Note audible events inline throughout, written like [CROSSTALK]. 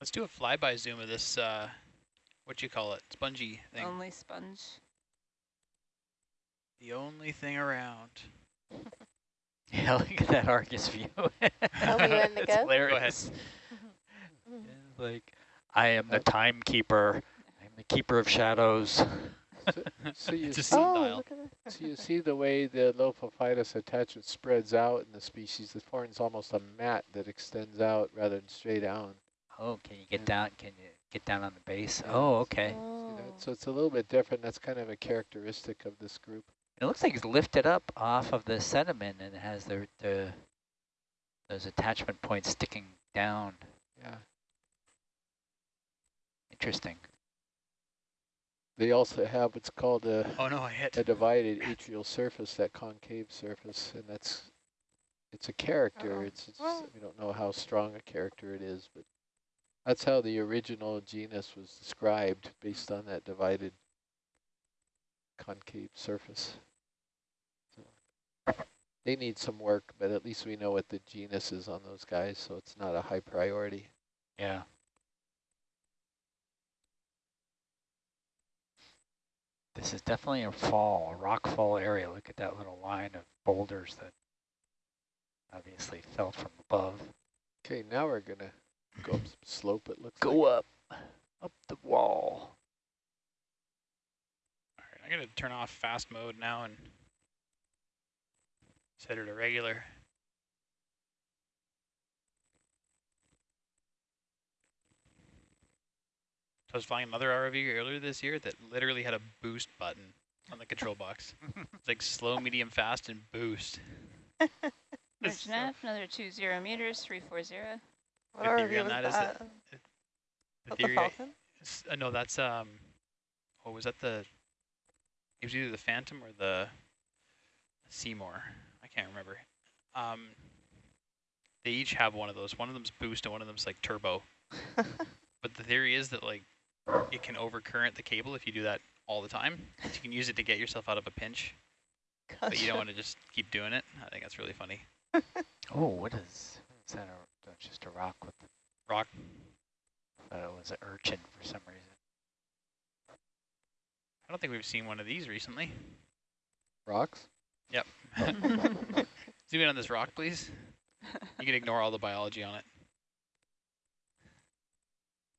Let's do a flyby zoom of this, uh, what do you call it, spongy thing. Only sponge. The only thing around. [LAUGHS] Yeah, look at that Argus view. Oh, we ready to [LAUGHS] it's go? hilarious. It's [LAUGHS] like, I am the timekeeper. I'm the keeper of shadows. So, so you see, Oh, dial. look at that. so you see the way the Lophophytus attachment spreads out in the species. The forms almost a mat that extends out rather than straight down. Oh, can you get Yeah. down? Can you get down on the base? Yeah. Oh, okay. See Oh. that? So it's a little bit different. That's kind of a characteristic of this group. It looks like it's lifted up off of the sediment and it has the, the those attachment points sticking down. Yeah. Interesting. They also have what's called a, Oh no, I hit. a divided atrial surface, that concave surface, and that's it's a character. Uh-oh. It's, it's Well- we don't know how strong a character it is, but that's how the original genus was described based on that divided concave surface. So they need some work, but at least we know what the genus is on those guys, so it's not a high priority. Yeah. This is definitely a fall, a rock fall area. Look at that little line of boulders that obviously fell from above. Okay, now we're gonna go up some slope. It looks Go like. up, up the wall. All right, I'm gonna turn off fast mode now and set it to regular. So I was flying another ROV earlier this year that literally had a boost button on the control [LAUGHS] box. It's like slow, medium, fast, and boost. [LAUGHS] It's Bridge so- nav, another two zero meters, three four zero. What The theory on with that is that that? the the theory, Falcon? s- uh, no, that's um, what was that the? It was either the Phantom or the Seymour. I can't remember. Um, they each have one of those. One of them's boost and one of them's like turbo. [LAUGHS] But the theory is that like it can overcurrent the cable if you do that all the time. So you can use it to get yourself out of a pinch, but you don't want to just keep doing it. I think that's really funny. [LAUGHS] Oh, what is, is that? A, that's just a rock with, Rock. thought it was an urchin for some reason. I don't think we've seen one of these recently. Rocks? Yep. [LAUGHS] Zoom in on this rock, please. You can ignore all the biology on it.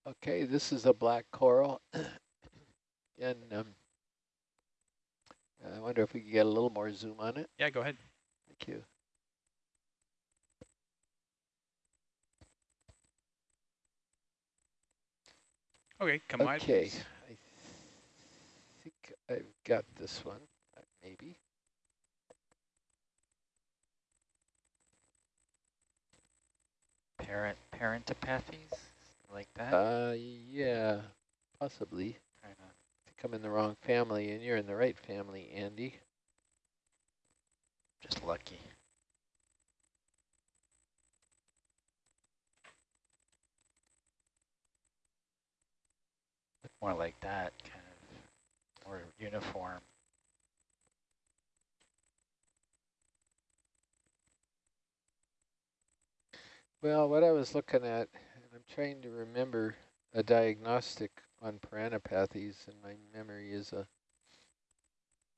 Okay, this is a black coral. [COUGHS] and um, I wonder if we could get a little more zoom on it. Yeah, go ahead. Thank you. Okay, come on. Okay, please. I think I've got this one, uh, maybe. Parent, Parantipathes, like that. Uh, yeah, possibly. Kinda. I think I'm in the wrong family, and you're in the right family, Andy. just lucky. More like that, kind of more uniform. Well, what I was looking at, and I'm trying to remember a diagnostic on Parantipathes, and my memory is a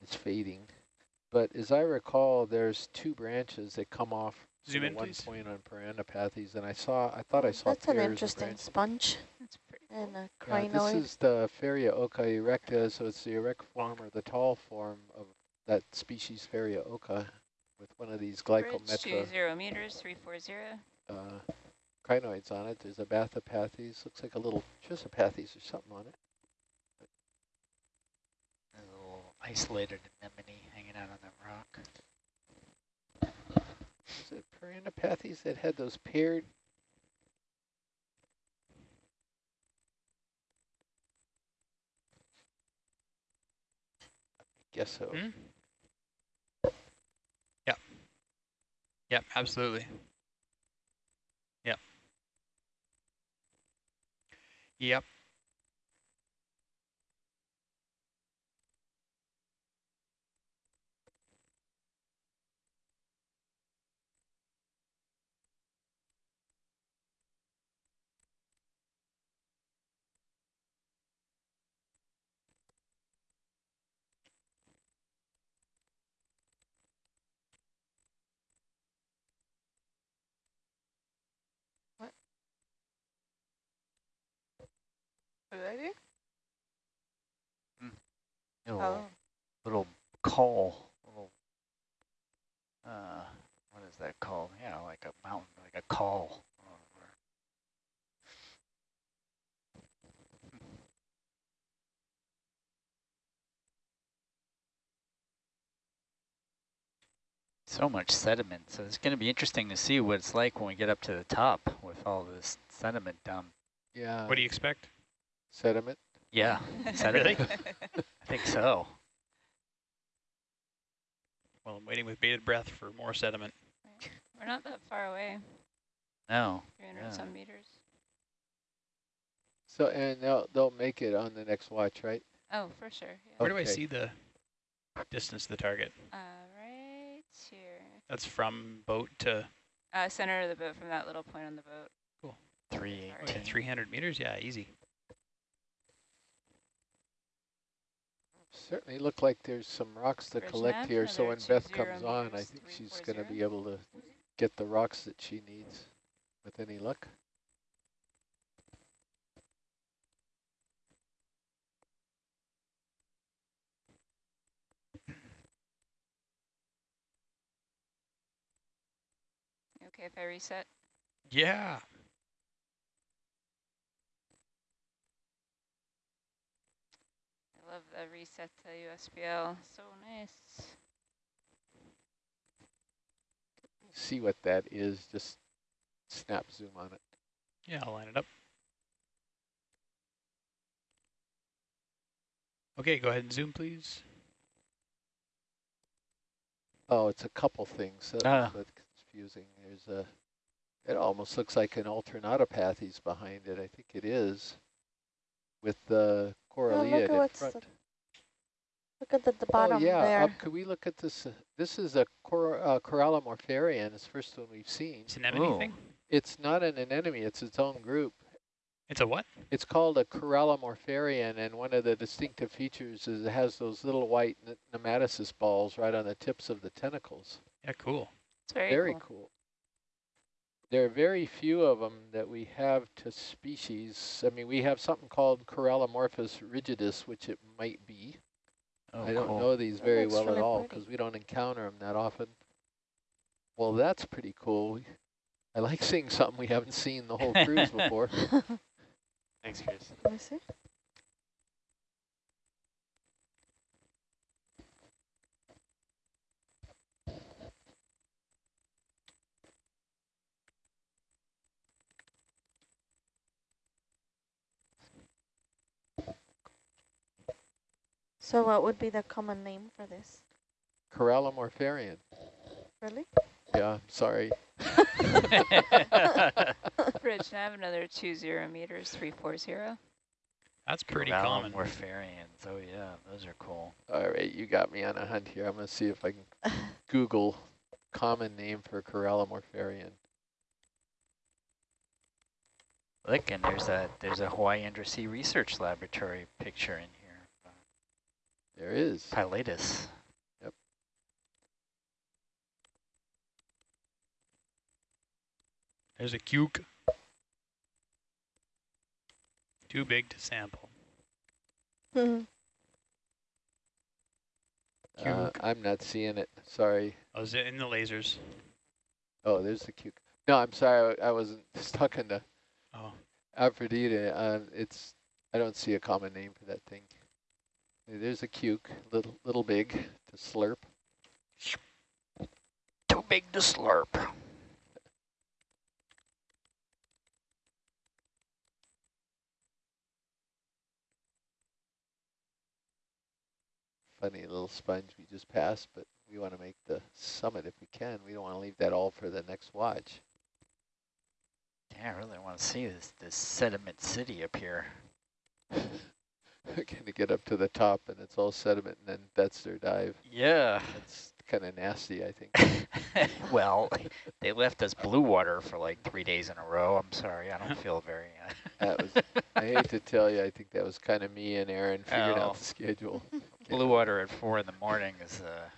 is fading. But as I recall, there's two branches that come off Zoom in, one please. point on Parantipathes, and I saw, I thought I oh, saw That's an interesting branches. sponge That's pretty and a Yeah, this is the Farrea occa erecta, so it's the erect form or the tall form of that species Farrea occa with one of these Bridge glycometra two zero meters, three four zero. uh, crinoids on it. There's a Bathypathes, looks like a little Chrysopathes or something on it. A little isolated anemone hanging out on that rock. Is it Parantipathes that had those paired? Guess so. Hmm? Yep. Yep, absolutely. Yep. Yep. What did I do? Little, Oh, little col, little, uh, what is that called? Yeah, like a mountain, like a call. So much sediment, so it's going to be interesting to see what it's like when we get up to the top with all this sediment down. Yeah. What do you expect? Sediment? Yeah, [LAUGHS] Really? sediment. I think so. Well, I'm waiting with bated breath for more sediment. We're not that far away, No, 300 Yeah. some meters. So, and they'll, they'll make it on the next watch, right? Oh, for sure. Yeah. Where do I see the distance to the target? Uh, right here. That's from boat to Uh, center of the boat from that little point on the boat. Cool. three okay, 300 meters. Yeah, easy. Certainly look like there's some rocks to Bridge collect here, so when Beth comes on, I think she's gonna be able to get the rocks that she needs with any luck. Okay, if I reset. Yeah. Love the reset to USBL. So nice. See what that is, just snap zoom on it. Yeah, I'll line it up. Okay, go ahead and zoom, please. Oh, it's a couple things. That- Ah. That's confusing. There's a, it almost looks like an Alternatipathes behind it. I think it is. With the look Corallia at in what's front. the, look at the, the bottom oh, yeah. there. Up, could we look at this? Uh, this is a Cor uh, Corallimorpharian. It's the first one we've seen. It's an anemone Ooh. thing. It's not an anemone. It's its own group. It's a what? It's called a Corallimorpharian, and one of the distinctive features is it has those little white nematocyst balls right on the tips of the tentacles. Yeah, cool. It's very, Very cool. cool. There are very few of them that we have to species. I mean, we have something called Corallimorphus rigidus, which it might be. Oh, I don't cool. know these very looks well at all because we don't encounter them that often. Well, that's pretty cool. I like seeing something we haven't seen the whole cruise [LAUGHS] before. [LAUGHS] Thanks, Chris. So what would be the common name for this? Corallimorpharian. Really? Yeah, sorry. [LAUGHS] [LAUGHS] Rich, I have another 20 meters, 340. That's pretty common. Morpharians. Oh yeah, those are cool. All right, you got me on a hunt here. I'm going to see if I can [LAUGHS] Google common name for Corallimorpharian. Look, and there's a there's a Hawaii Undersea Research Laboratory picture in here. There is. Pilatus. Yep. There's a cuke. Too big to sample. [LAUGHS] Uh, I'm not seeing it. Sorry. Oh, is it in the lasers? Oh, there's the cuke. No, I'm sorry. I, I wasn't [LAUGHS] stuck in the Oh, Aphrodite. Uh, it's. I don't see a common name for that thing. There's a cuke, little little big to slurp. Too big to slurp. Funny little sponge we just passed, but we want to make the summit if we can. We don't want to leave that all for the next watch. Yeah, I really want to see this this sediment city up here. [LAUGHS] We're going to get up to the top and it's all sediment and then that's their dive. Yeah. That's kind of nasty, I think. [LAUGHS] well, they left us blue water for like three days in a row. I'm sorry, I don't feel very. Uh, That was, [LAUGHS] I hate to tell you, I think that was kind of me and Aaron figuring Oh. out the schedule. [LAUGHS] blue water at four in the morning is a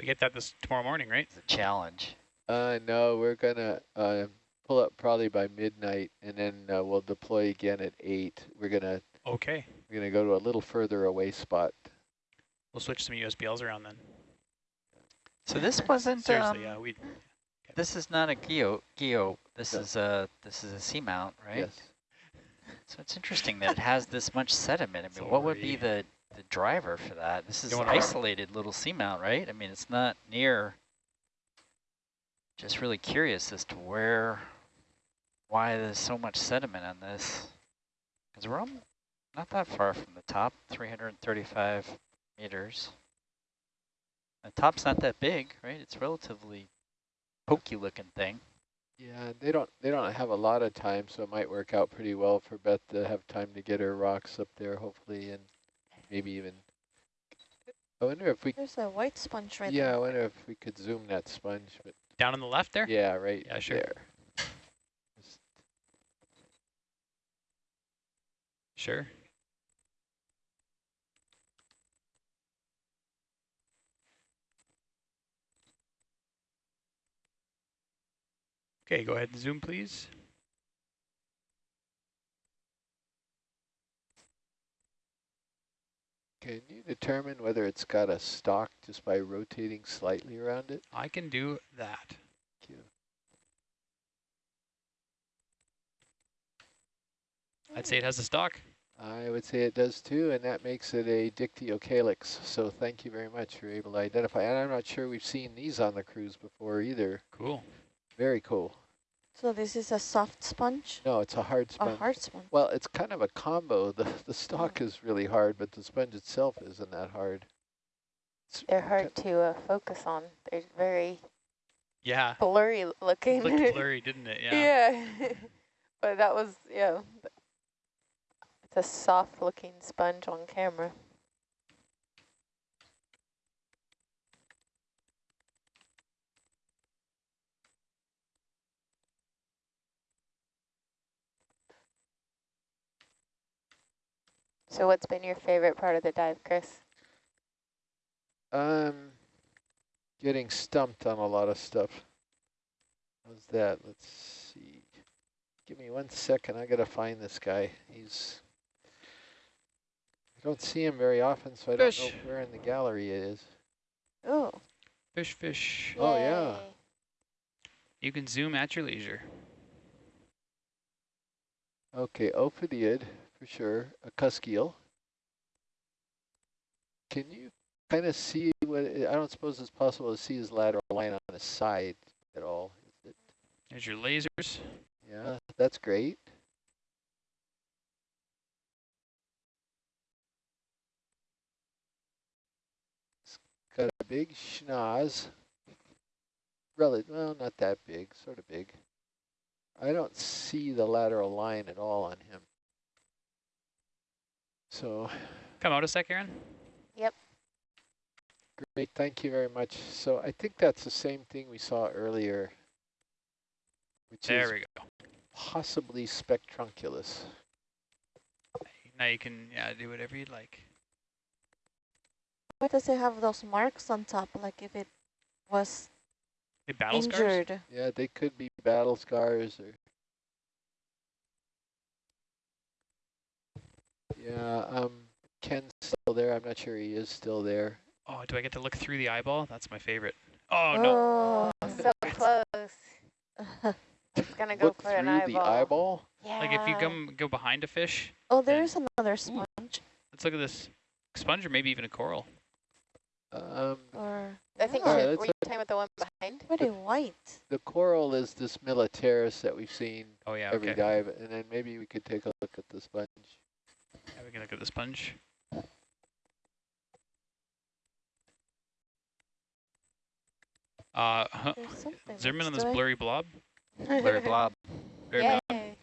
we get that this tomorrow morning, right? It's a challenge. Uh, no, we're gonna uh, pull up probably by midnight, and then uh, we'll deploy again at eight. We're gonna Okay. we're gonna go to a little further away spot. We'll switch some USBLs around then. So this [LAUGHS] wasn't, Seriously, um, yeah. We this is not a geo, geo, this No. is a, this is a seamount, right? Yes. So it's interesting that it has this much sediment. I mean, what would be the, the driver for that? This is an wanna run- isolated little seamount, right? I mean, it's not near, just really curious as to where, why there's so much sediment on this. Because we're on, not that far from the top, 335 meters. The top's not that big, right? It's relatively pokey looking thing. Yeah, they don't they don't have a lot of time, so it might work out pretty well for Beth to have time to get her rocks up there, hopefully, and maybe even. I wonder if we. There's a white sponge right there. yeah, I wonder if we could zoom that sponge, but down on the left there. yeah, right Yeah, sure. there. Sure. Okay, go ahead and zoom, please. Can you determine whether it's got a stalk just by rotating slightly around it? I can do that. Thank you. I'd say it has a stalk. I would say it does too, and that makes it a dictyocalyx. So thank you very much. You're able to identify. And I'm not sure we've seen these on the cruise before either. Cool. Very cool. So this is a soft sponge, No, it's a hard sponge. a hard sponge. Well, it's kind of a combo. [LAUGHS] The the stalk is really hard, but the sponge itself isn't that hard. It's They're hard to uh, focus on. They're very Yeah. blurry looking. It Looked [LAUGHS] blurry, didn't it? Yeah. yeah. [LAUGHS] but that was, yeah. It's a soft looking sponge on camera. So what's been your favorite part of the dive, Chris? Um, getting stumped on a lot of stuff. How's that? Let's see. Give me one second. I gotta find this guy. He's. I don't see him very often, so I don't know where in the gallery it is. Oh, Fish, fish. Oh, yeah. You can zoom at your leisure. Okay, Ophidiid for sure. A cuskeel. Can you kind of see what? It, I don't suppose it's possible to see his lateral line on the side at all. Is it? There's your lasers. Yeah, that's great. Got a big schnoz. Relative, well, not that big, sort of big. I don't see the lateral line at all on him. So, Come out a sec, Aaron. Yep. Great, thank you very much. So I think that's the same thing we saw earlier, which There is we go. possibly spectrunculus. Now you can yeah do whatever you'd like. Why does it have those marks on top? Like if it was The battle scars. injured. Yeah, they could be battle scars or. Yeah, um, Ken's still there. I'm not sure he is still there. Oh, do I get to look through the eyeball? That's my favorite. Oh no. Oh, So close. [LAUGHS] It's gonna go Look for through an the eyeball. eyeball. Yeah. Like if you come go behind a fish, oh, there's another sponge. let's look at this sponge or maybe even a coral. Um, Or I think Alright, you let's were you talking about the one behind? pretty white. the coral is this militaris that we've seen Oh yeah, every okay. dive, and then maybe we could take a look at the sponge. Yeah, we can look at the sponge. Uh, huh, There's something. zoom in on this blurry blob. [LAUGHS] Blurry blob, Very Yay. blob.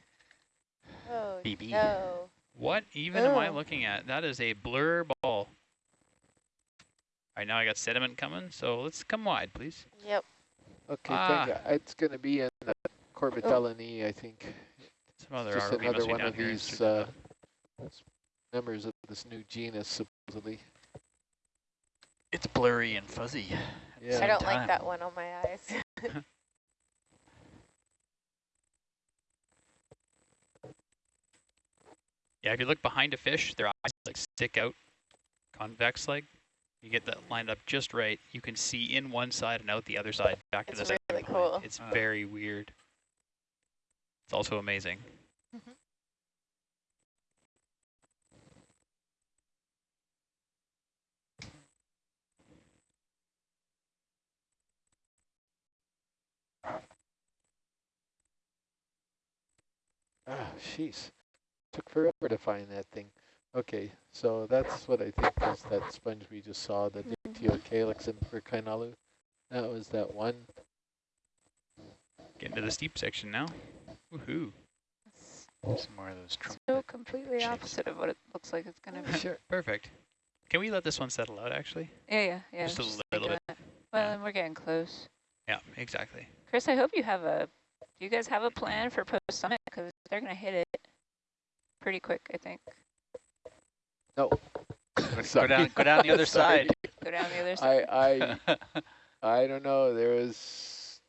Oh, BB. no. What even am I Oh. looking at? That is a blur ball right now I got sediment coming, so let's come wide, please. Yep. Okay, ah. it's going to be in uh, oh. I think. Some other it's just another one of these uh, members of this new genus, supposedly. It's blurry and fuzzy. Yeah. I don't time. like that one on my eyes. [LAUGHS] yeah, if you look behind a fish, their eyes like stick out convex like. You get that lined up just right. You can see in one side and out the other side, back to It's the center. really of the line. cool. It's Ah. very weird. It's also amazing. Ah, jeez. Took forever to find that thing. Okay, so that's what I think is that sponge we just saw, that the mm-hmm. Dictyocalyx in Perkinalu. That was that one. Get into the steep section now. Woohoo. It's Some more of those trumpet. so completely shapes. opposite of what it looks like it's gonna be. Sure. Perfect. Can we let this one settle out actually? Yeah, yeah, yeah. Just a think little bit. that. Well, Yeah. and we're getting close. Yeah, exactly. Chris, I hope you have a. Do you guys have a plan for post summit? Because they're gonna hit it pretty quick, I think. No. [LAUGHS] Go down, go down the other side. Go down the other side. I, I, [LAUGHS] I don't know. There was,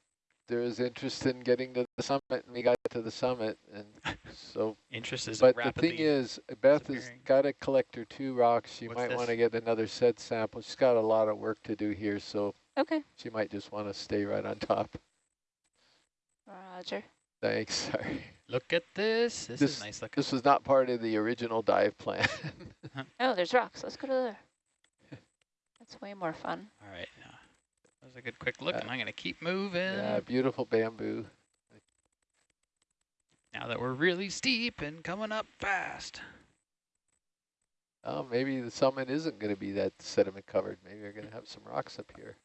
there was interest in getting to the summit, and we got to the summit, and so. [LAUGHS] Interest is But the thing is, Beth has got to collect her two rocks. She What's might want to get another set sample. She's got a lot of work to do here, so Okay, she might just want to stay right on top. Roger. Thanks. Sorry. Look at this. This, This- is nice looking. This was not part of the original dive plan. [LAUGHS] Oh, there's rocks. Let's go to there. That's way more fun. All right. Now, that was a good quick look, Uh, and I'm going to keep moving. yeah, beautiful bamboo. Now that we're really steep and coming up fast. Oh, maybe the summit isn't going to be that sediment covered. Maybe we're going to have some rocks up here.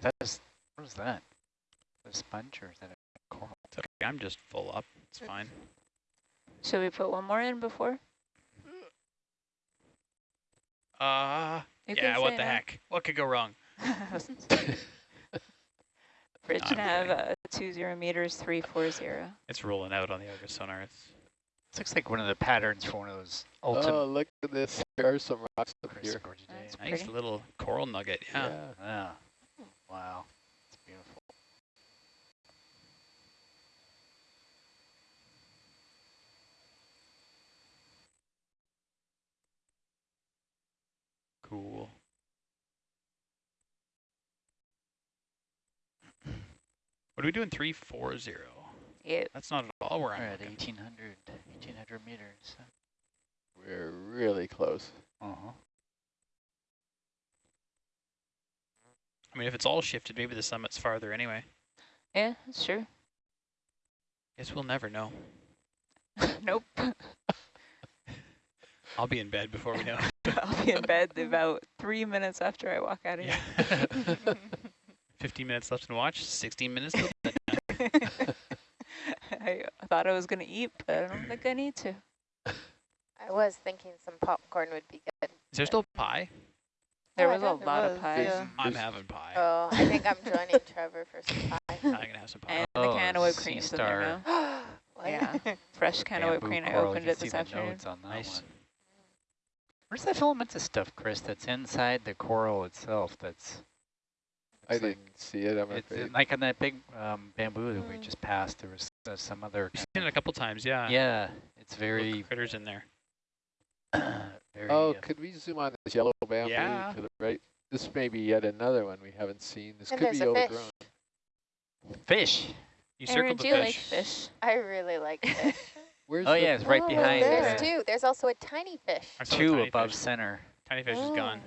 That is, what is that? A sponge or is that a coral? It's okay. I'm just full up. It's fine. Should we put one more in before? Uh, You yeah, what the no. heck? What could go wrong? [LAUGHS] Bridge I'm nav kidding. uh, two zero meters three four zero. It's rolling out on the Argus sonar. It's This looks like one of the patterns for one of those ultimate Oh, look at this. There are some rocks up here. Gorgeous That's Day. nice Pretty. little coral nugget. Yeah. Yeah. Wow. It's beautiful. Cool. What are we doing? Three four zero. Yeah. That's not at all where We're I'm at looking. 1800, 1800 meters. We're really close. Uh-huh. I mean, if it's all shifted, maybe the summit's farther anyway. Yeah, that's true. Guess we'll never know. [LAUGHS] nope. [LAUGHS] I'll be in bed before we know. [LAUGHS] [LAUGHS] I'll be in bed about three minutes after I walk out of yeah. here. [LAUGHS] 15 minutes left to watch. 16 minutes. Till [LAUGHS] I thought I was gonna eat, but I don't think I need to. I was thinking some popcorn would be good. Is there still pie? There Oh, was a lot was, of pie. yeah. I'm having pie. Oh, I think I'm joining Trevor for some pie. I'm gonna have some pie. And Oh, the can of whipped sea cream's in there now. [GASPS] Yeah. Fresh can of whipped cream. I opened it this afternoon. notes on that Nice. one. Where's that filamentous stuff, Chris, that's inside the coral itself that's I like- didn't see it, I'm It's afraid. like on that big um, bamboo that we just passed. There was uh, some other. We've kind seen it a couple times, yeah. yeah, it's Little very, critters in there. [COUGHS] very. Oh, uh, could we zoom on this yellow bamboo Yeah. to the right? This may be yet another one we haven't seen. This And could be a fish. overgrown. fish. You Aaron, circled do the fish. like fish? I really like [LAUGHS] fish. Where's Oh the yeah, it's right Oh, behind. There's the two. There's also a tiny fish. I saw the two tiny above fish. center. Tiny fish is gone.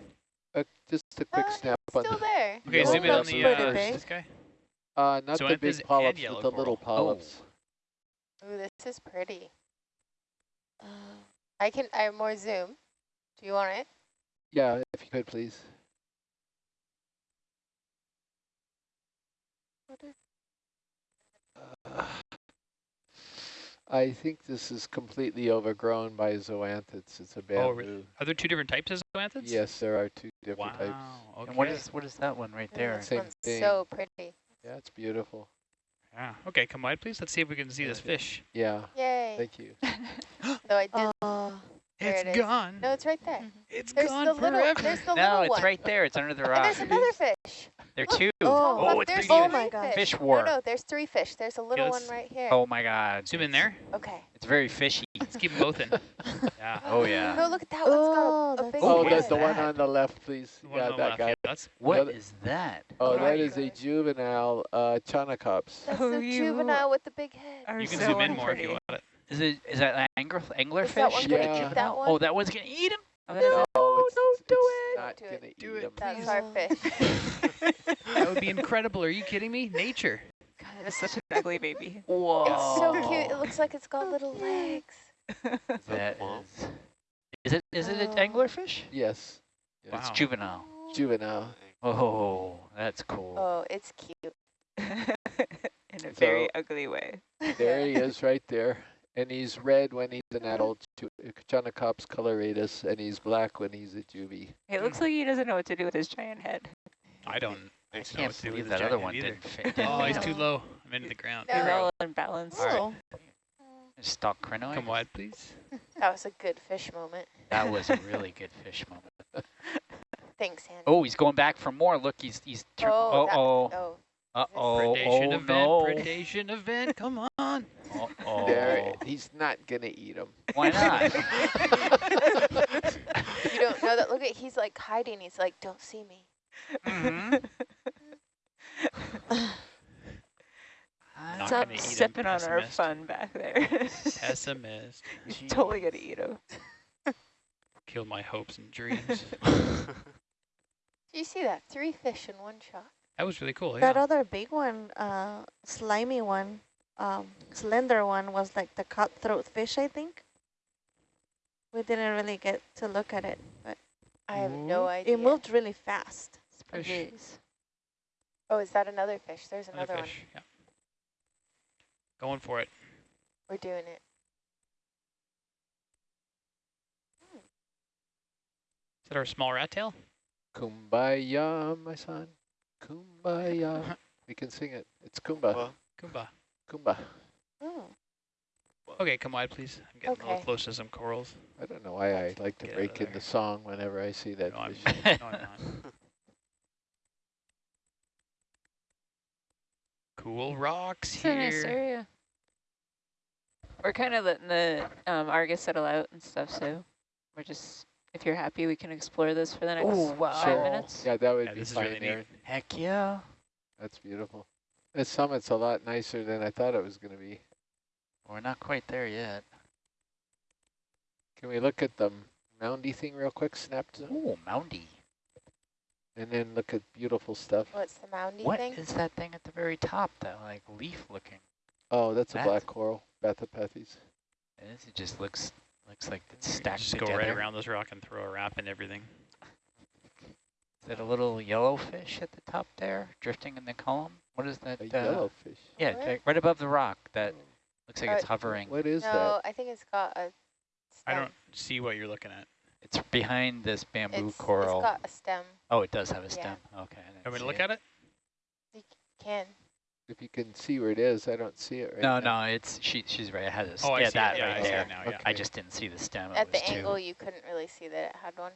Uh, just a quick Oh, snap it's on still the, there. Okay, Yeah, zoom in on the pretty uh, big. this guy. uh, not the big polyps, but the little coral. polyps. Ooh, this is pretty. Uh, I can. I have more zoom. Do you want it? Yeah, if you could, please. Uh, I think this is completely overgrown by zoanthids. It's a bamboo. Oh, really? Are there two different types of zoanthids? Yes, there are two Wow. different types. Okay. And what is what is that one right Ooh, there? Same one's thing. so pretty. Yeah, it's beautiful. Yeah. Okay, come wide, please. Let's see if we can see this fish. Yeah, Yay. thank you. [LAUGHS] Though I did. uh, There it's it is. gone. No, it's right there. It's There's gone the little. forever. There's the no, little it's one. right there. It's under the And rock. there's another fish. There are two. Oh, Oh, it's there's three oh three my gosh. Fish war. no, no, there's three fish. There's a little one right here. Oh my God. Zoom in there. Okay. It's very fishy. Let's keep them both in. [LAUGHS] Yeah. Oh, yeah. No, look at that Oh, one's got a, a that's Oh, Oh, what the, one on the left, please. The Yeah, on that left, guy. yeah, that's What other- is that? Oh, Oh, that a juvenile uh, Chaunacops. That's Oh, the you juvenile with the big head. You can so zoom in more if you want it. Is it? Is that angler anglerfish? Is that one gonna Yeah. eat that one? Oh, that one's gonna eat him. Oh, that is No, it's, don't it's do it. not Don't do it. Do it, them. That's our fish. [LAUGHS] That would be incredible. Are you kidding me? Nature. God, that is such an ugly baby. [LAUGHS] Whoa. It's so cute. It looks like it's got little legs. [LAUGHS] That is. Is it? Is it an Oh. anglerfish? Yes. yes. It's juvenile. Juvenile. Oh, that's cool. Oh, it's cute. In a very ugly way. There he is right there. And he's red when he's an adult Ju- Chaunacops coloratus, and he's black when he's a juvie. It looks like he doesn't know what to do with his giant head. I don't. I know can't what to do believe with that the other one either. didn't fit. Oh, he's too low. I'm into the ground. No. He's all unbalanced. Oh. Stock crinoid. Come wide, please. [LAUGHS] That was a good fish moment. That was a really [LAUGHS] good fish moment. Thanks, Andy. Oh, he's going back for more. Look, he's he's. Tur- Oh, uh that- oh. oh. Uh oh. Predation Oh event. no. Predation event. Come on. Uh oh. There, he's not gonna eat him. Why not? [LAUGHS] You don't know that. Look at he's like hiding. He's like, don't see me. Mhm. [LAUGHS] Not Stop gonna eat him, stepping on our fun back there. Pessimist. [LAUGHS] He's totally gonna eat him. Kill my hopes and dreams. Do you see that? Three fish in one shot. That was really cool. That Yeah. other big one, uh, slimy one, um, slender one was like the cutthroat fish, I think. We didn't really get to look at it, but I have no idea. it moved really fast. Fish. Oh, is that another fish? There's Another another, fish. Yeah. Going for it. We're doing it. Is that our small rat tail? Kumbaya, my son. Kumbaya. [LAUGHS] we can sing it. It's Kumba. Well, Goomba. Kumba. Oh. Okay, come wide, please. I'm getting a little close to some corals. I don't know why I like to Get break of there. into song whenever I see that No, I'm, [LAUGHS] no, I'm not. Cool rocks It's a nice area. We're kind of letting the um, Argus settle out and stuff, so we're just, if you're happy, we can explore this for the next Oh, wow. five Sure. minutes. Yeah, that would Yeah, be this fine, really neat. Aaron. Heck yeah. That's beautiful. This summit's a lot nicer than I thought it was going to be. We're not quite there yet. Can we look at the moundy thing real quick, snapped, Oh, moundy. and then look at beautiful stuff? What's the moundy What thing? is that thing at the very top? That like leaf looking. Oh, that's a black coral, Bathypathes. It is. It just looks looks like it's You stacked Just go right around this rock and throw a wrap and everything. Is that a little yellow fish at the top there, drifting in the column? What is that? A uh, yellowfish. Yeah, What? right- right above the rock. That looks like it's Uh, hovering. What is that? no, I think it's got a I stem. don't see what you're looking at. It's behind this bamboo It's, coral. it's got a stem. oh, it does have a yeah. stem. Okay. I didn't Want me to see look it. at it? You Can. That? If you can see where it is, I don't see it right No, now. no, it's she. She's right. It has a Oh, I yeah, see that it. Yeah, right I see there. it now. Yeah. Okay. I just didn't see the stem. At the was too, angle, you couldn't really see that it had one.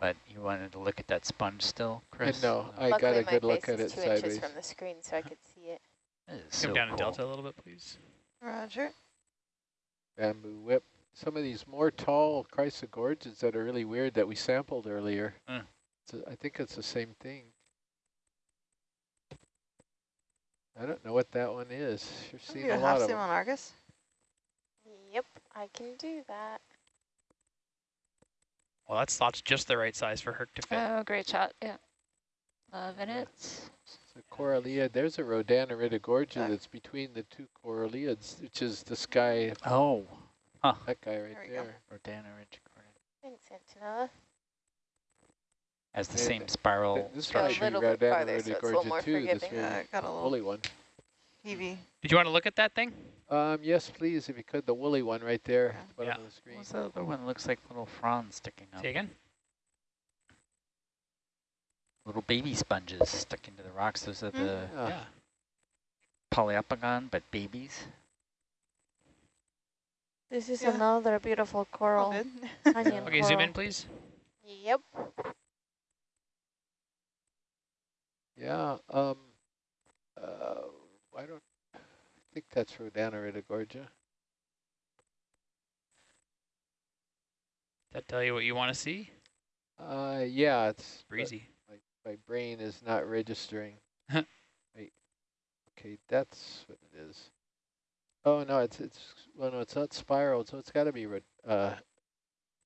But you wanted to look at that sponge still, Chris? no, I Luckily, got a my good look face at is it two sideways. inches from the screen, so I could see it. Come so down cool. in delta a little bit, please. Roger. Bamboo whip. Some of these more tall chrysogorges that are really weird that we sampled earlier. Mm. So I think it's the same thing. I don't know what that one is. You're seeing a lot of them. Argus? Yep, I can do that. Well, that slot's just the right size for Herc to fit. Oh, great shot. Yeah. Loving it. So corallia, there's a Rhodaniridogorgia that's between the two coralliids, which is the sky, Oh, Huh. that guy right There we there. Rodana Ridgecorn. Thanks, Antonella. Has the Yeah, same th- spiral Th- This Go a might structure. be little bit farther, so it's a little more too, this forgiving. really got a woolly one. heavy. Did you want to look at that thing? Um, yes, please, if you could, the woolly one right there at the bottom Yeah. of the screen. What's the other one? Looks like little fronds sticking up. Say again? Little baby sponges stuck into the rocks. Those are the Ah, Yeah. Poliopogon, but babies. This is Yeah. another beautiful coral. good. [LAUGHS] Onion Okay, zoom in, please. Yep. Yeah, um, uh, I don't I think that's Rodana Gorgia. That tell you what you want to see? Uh, yeah, it's Breezy. My, my brain is not registering. [LAUGHS] Wait, okay, that's what it is. Oh no, it's it's well no, it's not spiral, so it's got to be Rod, uh,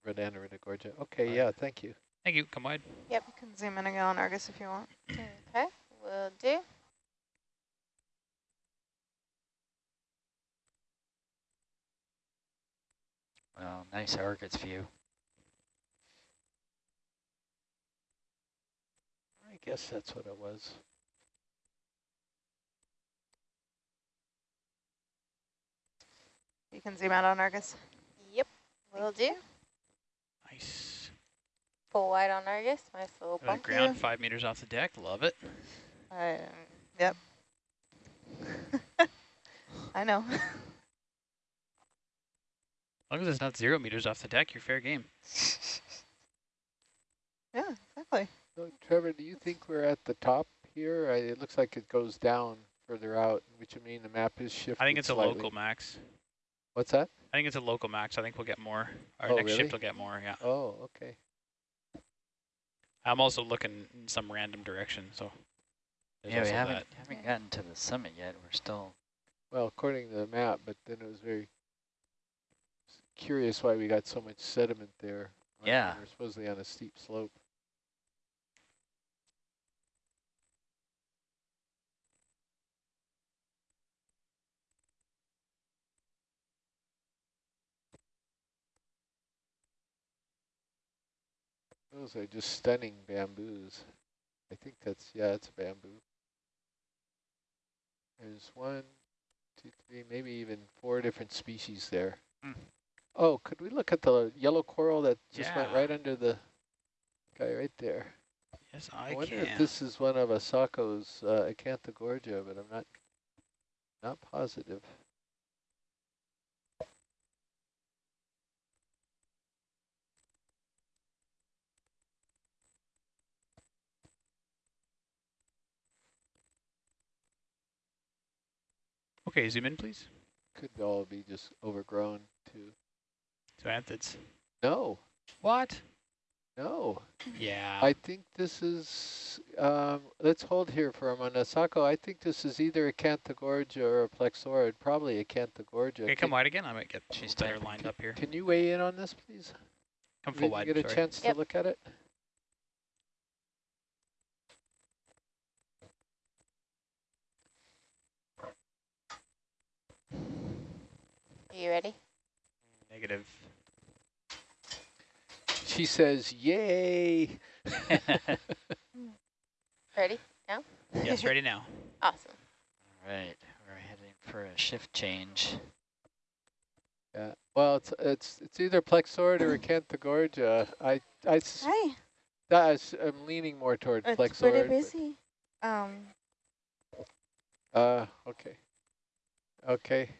Rodana Gorgia. Okay, yeah, thank you. Thank you. Come wide. Yep, you can zoom in again on Argus if you want. Okay, will do. Well, nice Argus view. I guess that's what it was. You can zoom out on Argus. Yep, will do. Nice. Full wide on Argus. Nice little Over the bump. ground, five meters off the deck. Love it. I, um, yep. [LAUGHS] I know. As long as it's not zero meters off the deck, you're fair game. [LAUGHS] yeah, exactly. So Trevor, do you think we're at the top here? I, it looks like it goes down further out, which would mean the map is shifting. I think it's a local max. What's that? I think it's a local max. I think we'll get more. Our Oh, next really? shift will get more, yeah. Oh, okay. I'm also looking in some random direction, so. there's yeah, we haven't that. haven't gotten to the summit yet. We're still. Well, according to the map, but then it was very curious why we got so much sediment there. when Yeah. We're supposedly on a steep slope. Those are just stunning bamboos. I think that's, yeah, it's a bamboo. There's one, two, three, maybe even four different species there. Hmm. Oh, could we look at the yellow coral that just went right under the guy right there? Yes, I, I, wonder can. if this is one of Asako's uh, Acanthogorgia, but I'm not not positive. Okay, zoom in, please. Could all be just overgrown too. Zoanthids. No, What? no. Yeah. I think this is, um, let's hold here for a moment. Asako, I think this is either Acanthogorgia or a Plexaurid, probably Acanthogorgia. okay, come can, wide again. I might get She's better typing. lined up here. Can you weigh in on this, please? Come Did full you wide. get a sorry. chance Yep. to look at it? You ready? Negative. She says, yay. [LAUGHS] Ready? now? Yes, ready now. [LAUGHS] Awesome. All right, we're heading for a shift change. Yeah. Well, it's it's it's either Plexaurid or Acanthogorgia. I I s- Hi. that is, I'm leaning more toward It's Plexaurid. pretty busy. Um, Uh, okay. Okay.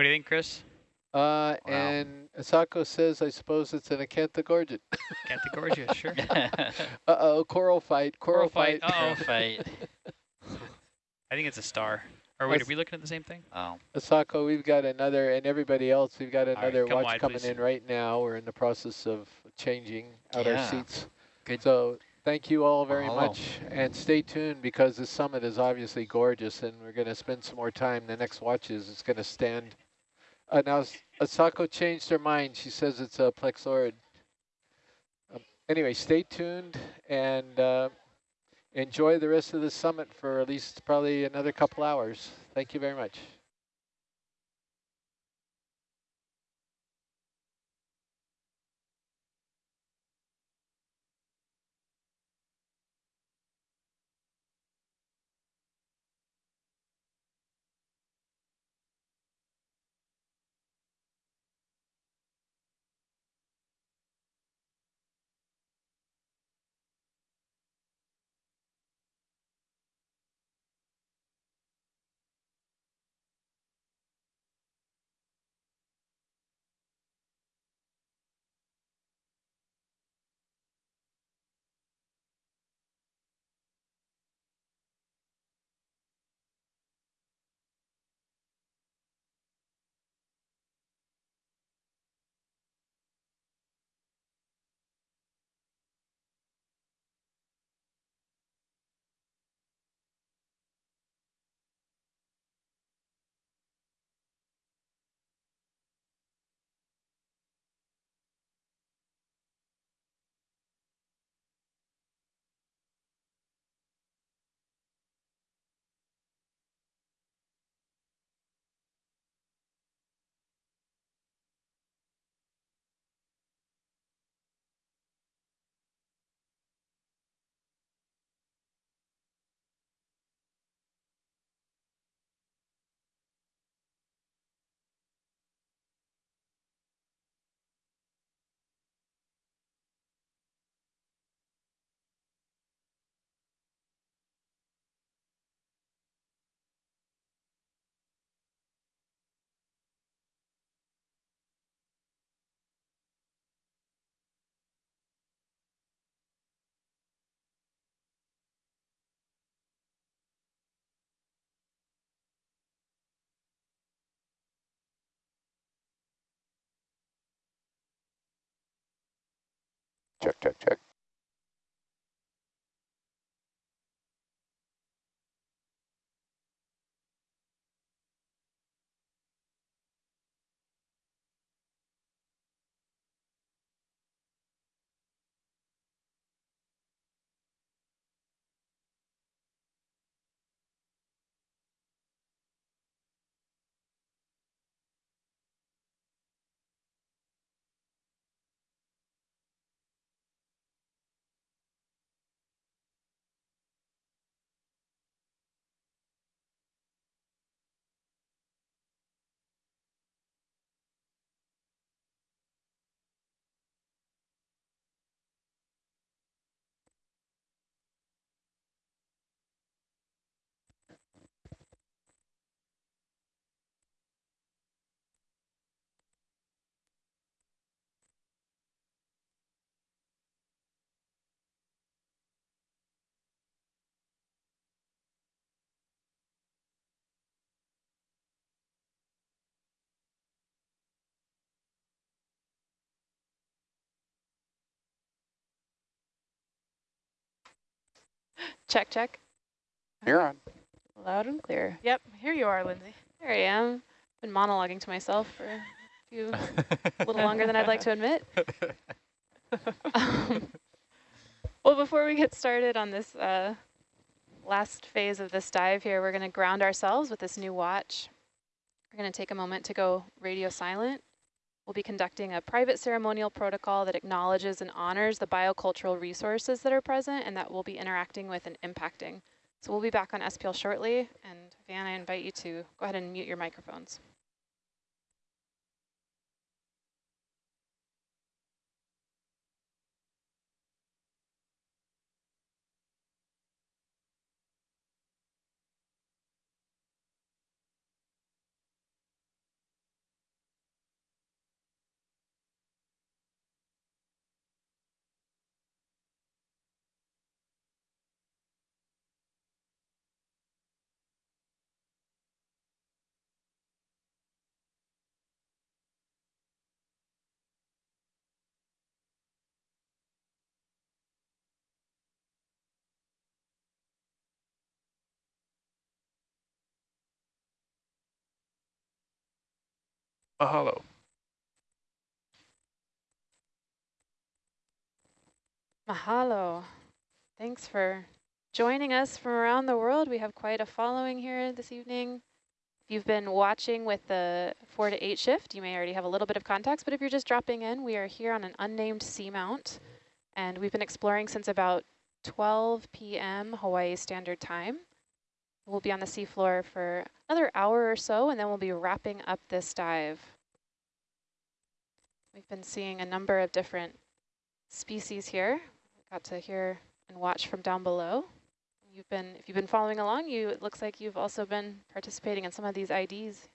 What do you think, Chris? Uh, and Asako says, I suppose it's an Acanthogorgia. [LAUGHS] Canthogorgia, sure. [LAUGHS] Uh-oh, coral fight, coral, Coral fight, fight. uh-oh. fight. [LAUGHS] I think it's a star. Or wait, Let's- are we looking at the same thing? Oh, Asako, we've got another, and everybody else, we've got another come watch wide, coming please. in right now. We're in the process of changing out our seats. Good. So thank you all very Mahalo. much, and stay tuned because the summit is obviously gorgeous, and we're going to spend some more time. The next watches is going to stand. Uh, now, Asako changed her mind. She says it's a plexaurid. Um, anyway, stay tuned and uh, enjoy the rest of the summit for at least probably another couple hours. Thank you very much. Check, check, check. Check, check. You're on. Loud and clear. Yep, here you are, Lindsay. There I am. Been monologuing to myself for a few, a [LAUGHS] little longer than I'd like to admit. [LAUGHS] Um, well, before we get started on this uh, last phase of this dive here, we're going to ground ourselves with this new watch. We're going to take a moment to go radio silent. We'll be conducting a private ceremonial protocol that acknowledges and honors the biocultural resources that are present and that we'll be interacting with and impacting. So we'll be back on SPL shortly, and Van, I invite you to go ahead and mute your microphones. Mahalo. Mahalo. Thanks for joining us from around the world. We have quite a following here this evening. If you've been watching with the 4 to 8 shift, you may already have a little bit of context, but if you're just dropping in, we are here on an unnamed seamount, and we've been exploring since about 12 p.m. Hawaii Standard Time. We'll be on the seafloor for another hour or so, and then we'll be wrapping up this dive. We've been seeing a number of different species here. Got to hear and watch from down below. You've been, if you've been following along, you it looks like you've also been participating in some of these IDs.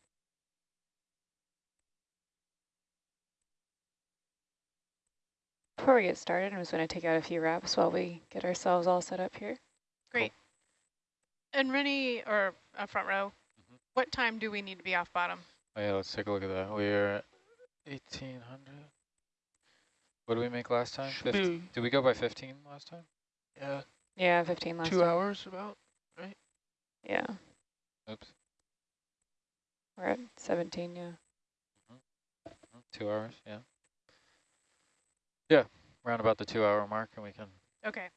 Before we get started, I'm just going to take out a few wraps while we get ourselves all set up here. Great. And Rennie, or uh, front row, Mhm. what time do we need to be off bottom? Oh yeah, let's take a look at that. We're 1800. What did we make last time? Should 15? be, Did we go by 15 last time? yeah, Yeah, 15 last two time. hours about. Right? Yeah, Oops. we're at 17, yeah. Mm, Two hours, yeah. Yeah, around about the two hour mark and we can Okay.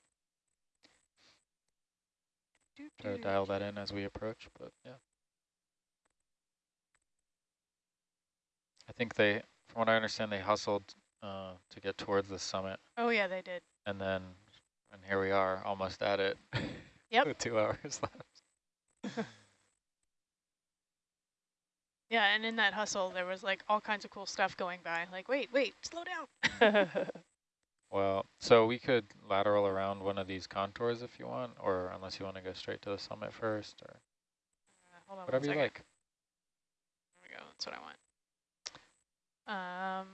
Try to dial that in as we approach, but yeah. I think they, from what I understand, they hustled uh, to get towards the summit Oh, yeah, they did. and then, and here we are, almost at it. Yep. [LAUGHS] With two hours [LAUGHS] left. [LAUGHS] Yeah, and in that hustle, there was like all kinds of cool stuff going by. Like, wait, wait, slow down. Well, so we could lateral around one of these contours if you want, or unless you want to go straight to the summit first, or Uh, hold on whatever you like. There we go. That's what I want. Um,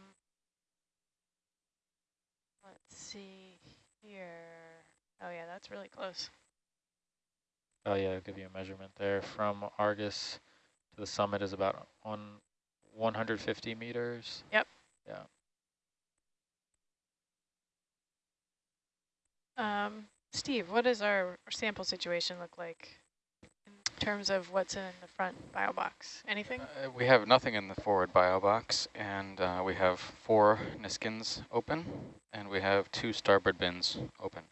let's see here. Oh, yeah, that's really close. Oh yeah, I'll give you a measurement there. From Argus to the summit is about one 150 meters. Yep. Yeah. Um, Steve, what does our, sample situation look like in terms of what's in the front bio box? Anything? Uh, we have nothing in the forward bio box, and uh, we have four Niskins open, and we have two starboard bins open.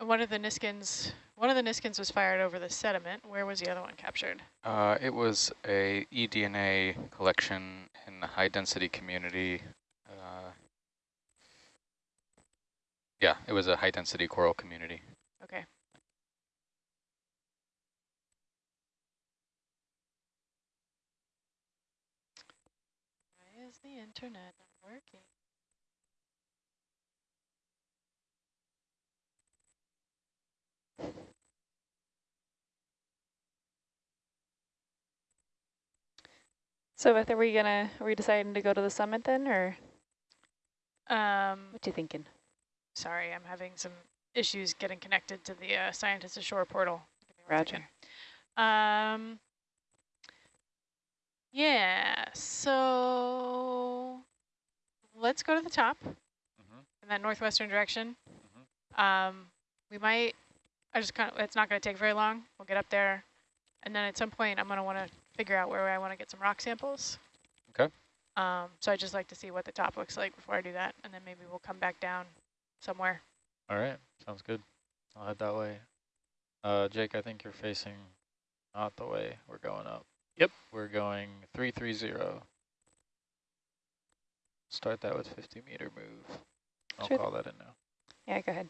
One of the Niskins, one of the Niskins was fired over the sediment. Where was the other one captured? Uh, it was a eDNA collection in the high density community. Yeah, it was a high density coral community. Okay. Why is the internet not working? So Beth, are we gonna are we deciding to go to the summit then or Um, what you thinking? Sorry, I'm having some issues getting connected to the uh, Scientist Ashore portal. Roger. Um, yeah, so let's go to the top in that northwestern direction. Um, we might, I just kind of, it's not going to take very long. We'll get up there. And then at some point, I'm going to want to figure out where I want to get some rock samples. Okay. Um, so I just like to see what the top looks like before I do that. And then maybe we'll come back down somewhere. All right, sounds good. I'll head that way. Uh, Jake, I think you're facing not the way we're going up. Yep. We're going 330. Start that with 50 meter move. I'll call that in now. Yeah, go ahead.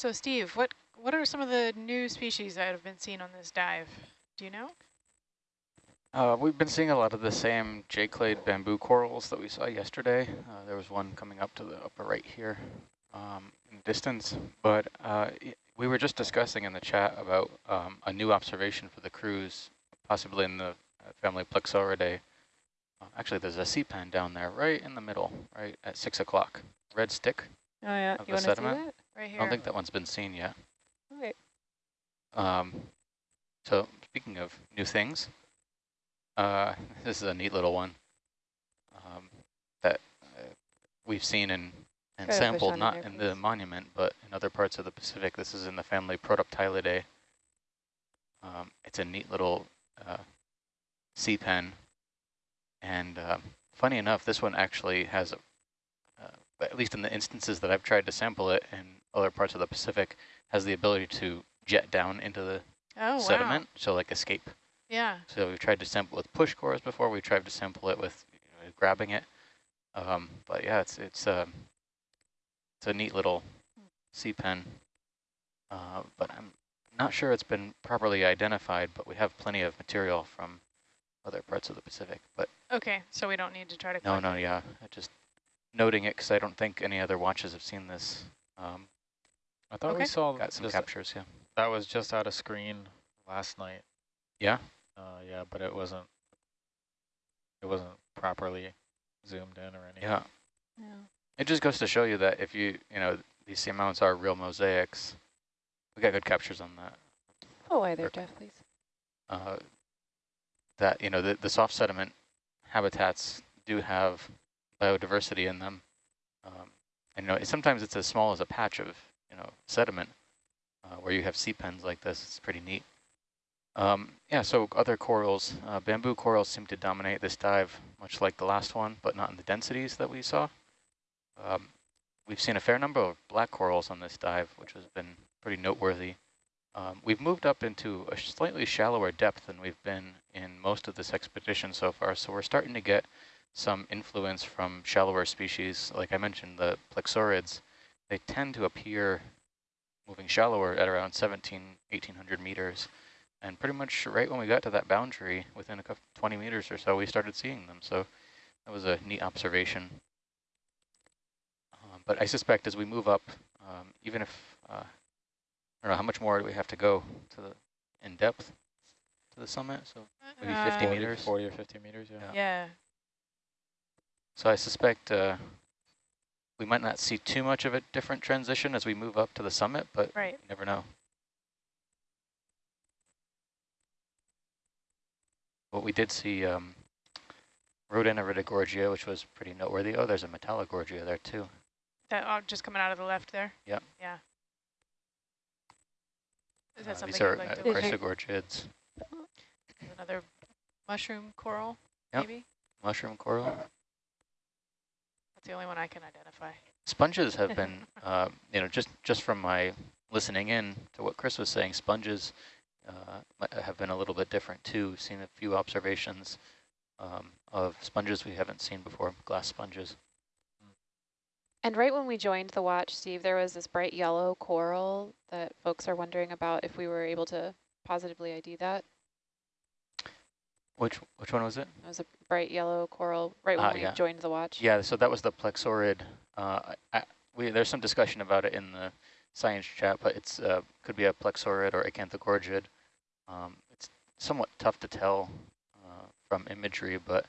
So Steve, what what are some of the new species that have been seen on this dive? Do you know? Uh, we've been seeing a lot of the same J-clade bamboo corals that we saw yesterday. Uh, there was one coming up to the upper right here um, in distance, but uh, we were just discussing in the chat about um, a new observation for the cruise, possibly in the uh, family Plexauridae. Uh, actually, there's a sea pen down there right in the middle, right at 6 o'clock. Red stick. Oh yeah, Of you the want to see sediment? Right I don't think that one's been seen yet. Okay. Um, so speaking of new things, uh, [LAUGHS] this is a neat little one um, that uh, we've seen and, and Try to push sampled, in not in the monument, but in other parts of the Pacific. This is in the family Protoptylidae. Um, it's a neat little uh, sea pen. And um, funny enough, this one actually has, a, uh, at least in the instances that I've tried to sample it in other parts of the Pacific, has the ability to jet down into the Oh, sediment, so like escape. Yeah. So we've tried to sample with push cores before. We tried to sample it with you know, grabbing it. Um, but yeah, it's it's um, it's a neat little sea pen. Uh, but I'm not sure it's been properly identified. But we have plenty of material from other parts of the Pacific. But Okay, so we don't need to try to no, no, it. yeah, just noting it because I don't think any other watches have seen this. Um, I thought we saw got some captures, yeah. that was just out of screen last night. Yeah. Uh, yeah, but it wasn't. It wasn't properly zoomed in or anything. Yeah. Yeah. It just goes to show you that if you, you know, these seamounts are real mosaics. We got good captures on that. Oh, why there, Perfect. Jeff, please. Uh, that, you know, the, the soft sediment habitats do have biodiversity in them. Um, and, you know, sometimes it's as small as a patch of, you know, sediment uh, where you have sea pens like this. It's pretty neat. Um, yeah, so other corals, uh, bamboo corals seem to dominate this dive, much like the last one, but not in the densities that we saw. Um, we've seen a fair number of black corals on this dive, which has been pretty noteworthy. Um, we've moved up into a slightly shallower depth than we've been in most of this expedition so far, so we're starting to get some influence from shallower species. Like I mentioned, the plexaurids, they tend to appear moving shallower at around 17, 1800 meters. And pretty much right when we got to that boundary, within a couple, 20 meters or so, we started seeing them. So that was a neat observation. Um, but I suspect as we move up, um, even if, uh, I don't know, how much more do we have to go to the, in depth to the summit? So maybe 50 Uh, meters? 40 or 50 meters, yeah. Yeah. Yeah. So I suspect uh, we might not see too much of a different transition as we move up to the summit, but Right. you never know. What we did see um, Rhodaniridogorgia, which was pretty noteworthy. Oh, there's a Metallogorgia there too. That oh, just coming out of the left there. Yep. Yeah. Is that Uh, something these are you'd like uh, to These look are- Chrysogorgiids, Another mushroom coral, Yep. maybe? mushroom coral. That's the only one I can identify. Sponges have been, [LAUGHS] uh, you know, just, just from my listening in to what Chris was saying, sponges uh, have been a little bit different too. Seen a few observations um, of sponges we haven't seen before, glass sponges. And right when we joined the watch, Steve, there was this bright yellow coral that folks are wondering about if we were able to positively ID that. Which which one was it? It was a bright yellow coral right when Ah, we yeah. joined the watch. Yeah, so that was the plexaurid. Uh, I, I, we, there's some discussion about it in the science chat, but it's uh, could be a plexaurid or acanthogorgid. Um, it's somewhat tough to tell uh, from imagery, but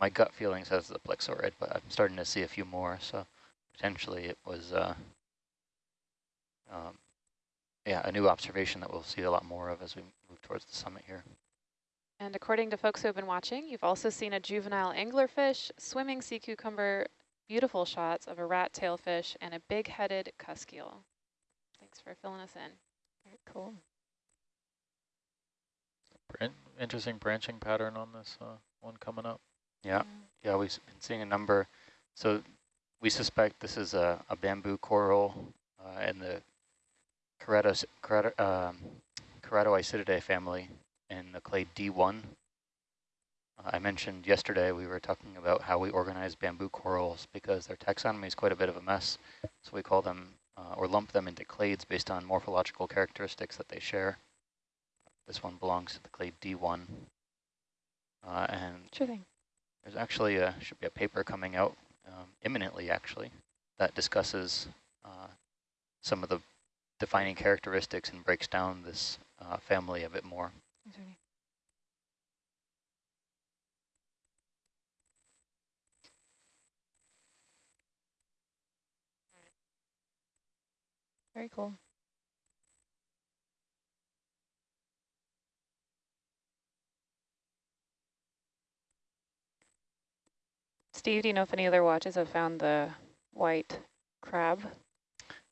my gut feeling says the plexaurid, but I'm starting to see a few more, so potentially it was, uh, um, yeah, a new observation that we'll see a lot more of as we move towards the summit here. And according to folks who have been watching, you've also seen a juvenile anglerfish, swimming sea cucumber, beautiful shots of a rat tailfish, and a big-headed cuskeel. Thanks for filling us in. Very cool. Interesting branching pattern on this uh, one coming up. Yeah, yeah, we've s- been seeing a number. So we suspect this is a, a bamboo coral uh, in the Ceratos, Cerato, um, Ceratoisididae family in the clade D1. Uh, I mentioned yesterday we were talking about how we organize bamboo corals because their taxonomy is quite a bit of a mess. So we call them uh, or lump them into clades based on morphological characteristics that they share. This one belongs to the clade D1. Uh, and Sure thing. there's actually a, should be a paper coming out um, imminently, actually, that discusses uh, some of the defining characteristics and breaks down this uh, family a bit more. Very cool. Steve, do you know if any other watches have found the white crab?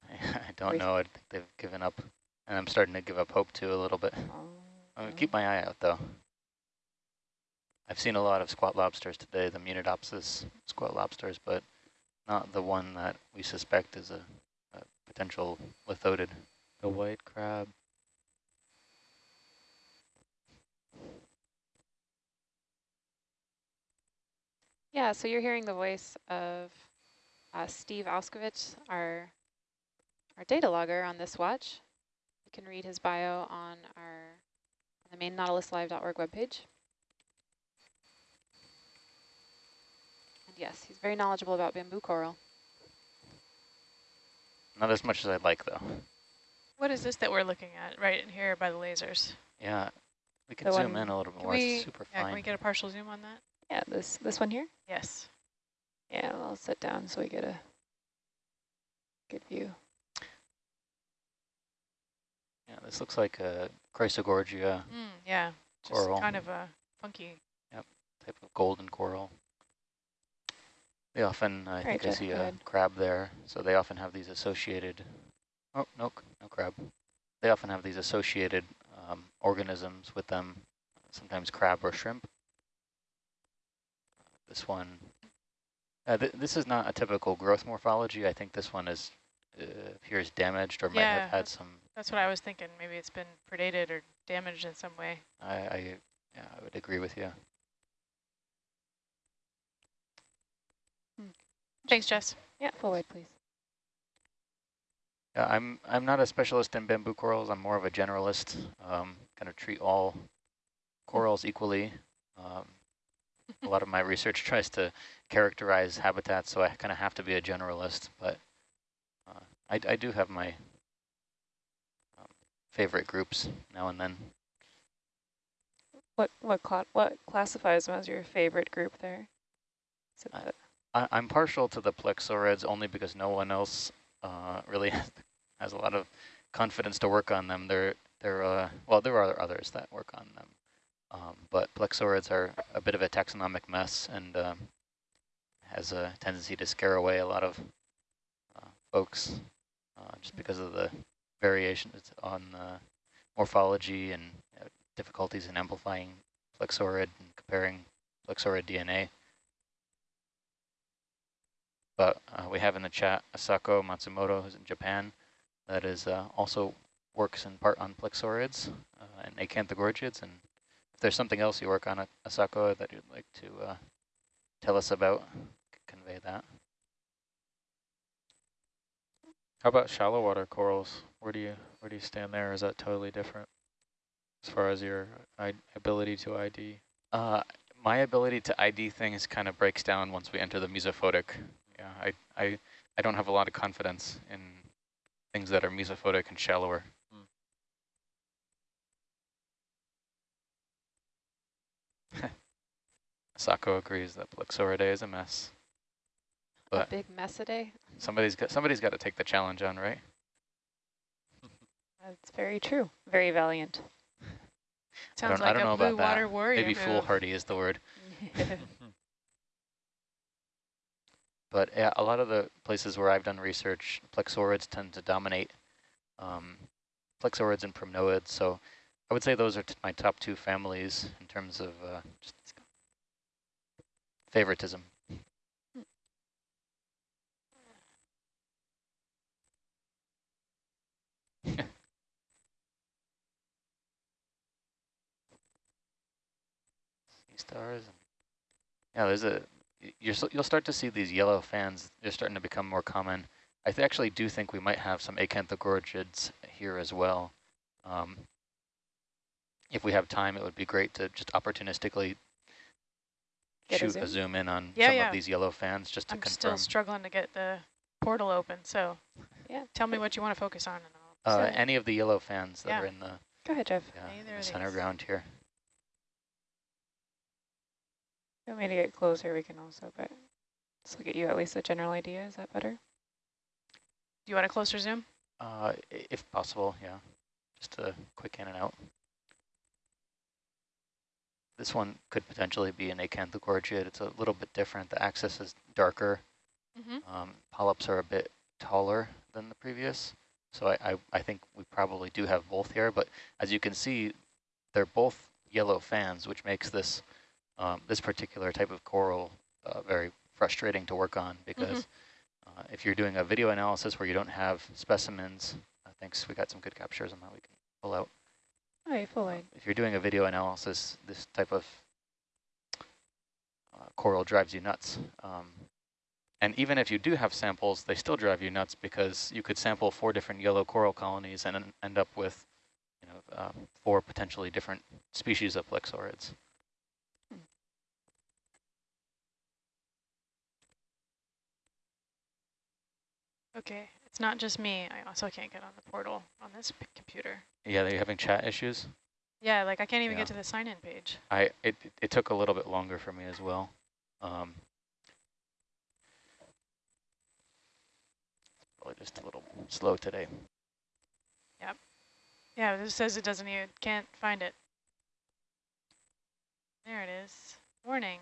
[LAUGHS] I don't know. I think they've given up, and I'm starting to give up hope too a little bit. I'm gonna keep my eye out though. I've seen a lot of squat lobsters today, the Munidopsis squat lobsters, but not the one that we suspect is a, a potential lithodid. The white crab. Yeah, so you're hearing the voice of uh, Steve Auskowitz, our our data logger on this watch. You can read his bio on our the main nautiluslive.org webpage. And yes, he's very knowledgeable about bamboo coral. Not as much as I'd like though. What is this that we're looking at right in here by the lasers? Yeah, we can The zoom one- in a little bit more. we, it's super yeah, fine. can we get a partial zoom on that? Yeah, this this one here. Yes. Yeah, I'll sit down so we get a good view. Yeah, this looks like a Chrysogorgia Mm, yeah. Just Coral. kind of a funky. Yep, type of golden coral. They often, I think I see go a ahead. crab there, so they often have these associated, oh, no, no crab. They often have these associated um, organisms with them, sometimes crab or shrimp. This one, uh, th this is not a typical growth morphology. I think this one is uh, appears damaged or might Yeah, have had some, That's what I was thinking. Maybe it's been predated or damaged in some way. I, I, yeah, I would agree with you. Thanks, Jess. Yeah, full wide, please. Yeah, I'm I'm not a specialist in bamboo corals. I'm more of a generalist. Um, kind of treat all corals equally. Um, a lot of my research [LAUGHS] tries to characterize habitats, so I kind of have to be a generalist. But uh, I, I do have my favorite groups now and then. What what cla what classifies them as your favorite group there? I, I, I'm partial to the plexaurids only because no one else uh, [LAUGHS] really has a lot of confidence to work on them. They're they're uh, well, there are others that work on them, um, but plexaurids are a bit of a taxonomic mess and um, has a tendency to scare away a lot of uh, folks uh, just because of the variations on uh, morphology and uh, difficulties in amplifying plexaurid and comparing plexaurid DNA. But uh, we have in the chat Asako Matsumoto, who's in Japan, that is uh, also works in part on plexaurids uh, and acanthogorgids. And if there's something else you work on Asako that you'd like to tell us about, convey that. How about shallow water corals? Where do you where do you stand there? Is that totally different as far as your I ability to ID? Uh, my ability to ID things kind of breaks down once we enter the mesophotic. Yeah, I, I, I don't have a lot of confidence in things that are mesophotic and shallower. [LAUGHS] Sako agrees that Plexauridae is a mess. A big mess a day. somebody's got somebody's got to take the challenge on, right? That's very true. Very valiant. I Sounds don't, I like don't know a blue about that. water warrior Maybe foolhardy is the word. [LAUGHS] But yeah, a lot of the places where I've done research, plexaurids tend to dominate. Um, plexaurids and primnoids. So I would say those are t my top two families in terms of uh, just favoritism. Sea stars. And yeah, there's a y- you're you'll start to see these yellow fans. They're starting to become more common. I th actually do think we might have some acanthogorgids here as well. Um, if we have time, it would be great to just opportunistically Get shoot a zoom? zoom in on Yeah, some yeah. of these yellow fans just to I'm confirm. still struggling to get the portal open, so Yeah. tell me what you want to focus on. And I'll Uh, any of the yellow fans that Yeah. are in the, Go ahead, Jeff. yeah, in the center ground here. If you want me to get closer, we can also, but let's look at you at least a general idea. Is that better? Do you want a closer zoom? Uh, if possible, yeah. Just a quick in and out. This one could potentially be an acanthogorgid. It's a little bit different. The axis is darker. Mm-hmm. Um, polyps are a bit taller than the previous. So I, I, I think we probably do have both here. But as you can see, they're both yellow fans, which makes this um, this particular type of coral uh, very frustrating to work on because uh, if you're doing a video analysis where you don't have specimens, uh, thanks, we got some good captures on that we can pull out. You full. If you're doing a video analysis, this type of uh, coral drives you nuts. Um, and even if you do have samples, they still drive you nuts because you could sample four different yellow coral colonies and end up with you know, uh, four potentially different species of plexaurids. Okay, it's not just me. I also can't get on the portal on this p- computer. Yeah, they're having chat issues. Yeah, like I can't even Yeah. get to the sign-in page. I it it took a little bit longer for me as well. Um, probably just a little slow today. Yep. Yeah, this says it doesn't even, can't find it. There it is. Warning.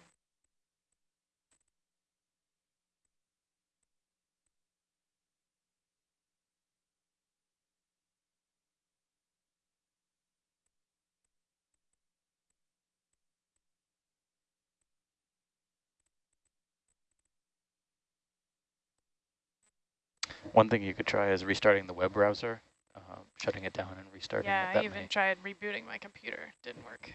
One thing you could try is restarting the web browser, uh, shutting it down and restarting Yeah, it. That I even may- tried rebooting my computer. Didn't work.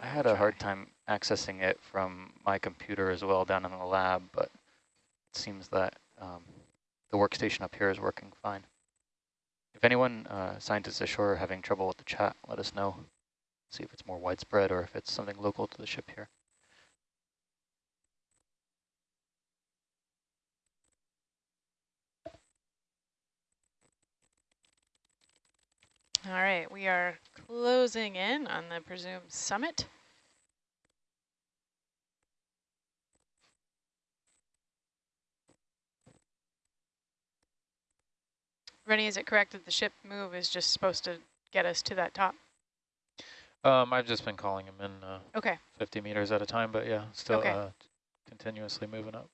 I had a hard time accessing it from my computer as well down in the lab, but it seems that um, the workstation up here is working fine. If anyone, uh, scientists ashore, are having trouble with the chat, let us know. see if it's more widespread or if it's something local to the ship here. All right, we are closing in on the presumed summit. Rennie, is it correct that the ship move is just supposed to get us to that top? Um, I've just been calling him in uh, Okay, 50 meters at a time, but yeah, still Okay. uh, continuously moving up.